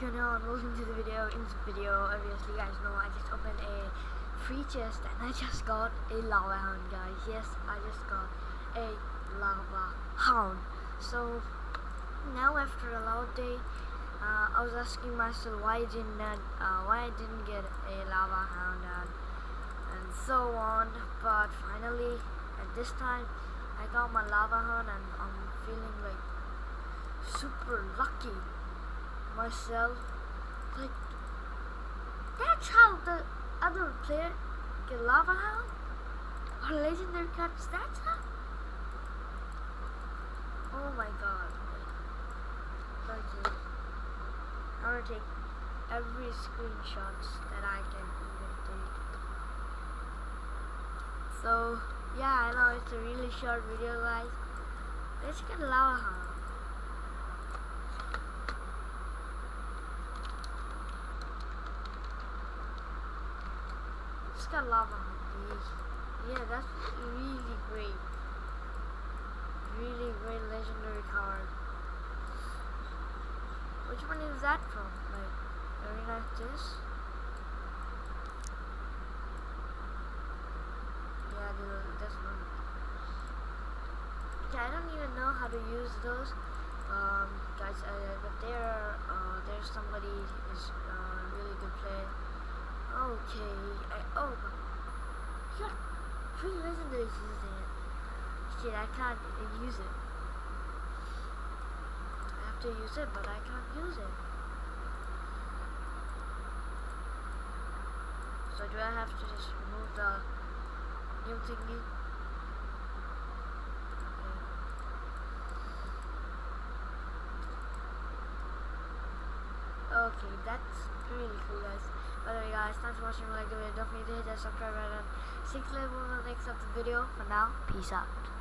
going on? Welcome to the video. In this video, obviously you guys know I just opened a free chest and I just got a lava hound guys. Yes, I just got a lava hound. So now after a long day, uh, I was asking myself why I didn't uh, why I didn't get a lava hound and, and so on. But finally, at this time, I got my lava hound and I'm feeling like super lucky myself. Like, that's how the other player get lava hound or legendary cards. That's how. Oh my god. Okay. I'm gonna take every screenshots that I can even take. So, yeah, I know it's a really short video, guys. Let's get lava hound. It's got lava. Yeah, that's really great. Really great legendary card. Which one is that from? Like, arena this? Yeah, this one. Okay, I don't even know how to use those. Um, guys, uh, but there, uh, there's somebody who's uh, really good player. Okay, I, oh, yeah, three legendaries using it. Shit, I can't use it. I have to use it, but I can't use it. So do I have to just remove the new thingy? That's really cool guys. By the way guys, thanks for watching. Like the video, don't forget to hit that subscribe button. See you later on the next of the video. For now, peace out.